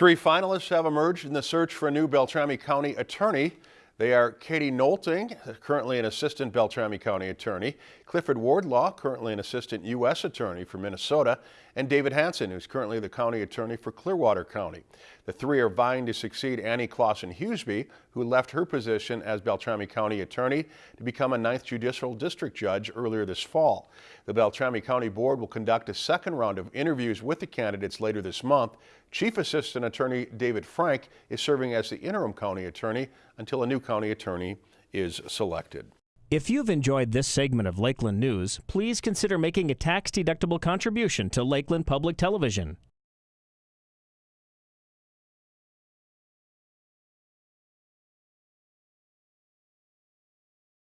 Three finalists have emerged in the search for a new Beltrami County attorney. They are Katie Nolting, currently an assistant Beltrami County attorney, Clifford Wardlaw, currently an assistant U.S. attorney for Minnesota, and David Hanson, who's currently the county attorney for Clearwater County. The three are vying to succeed Annie Claesson Huseby, who left her position as Beltrami County attorney to become a 9th Judicial District Judge earlier this fall. The Beltrami County Board will conduct a second round of interviews with the candidates later this month. Chief Assistant Attorney David Frank is serving as the interim county attorney until a new county attorney is selected. If you've enjoyed this segment of Lakeland News, please consider making a tax-deductible contribution to Lakeland Public Television.